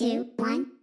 two, one.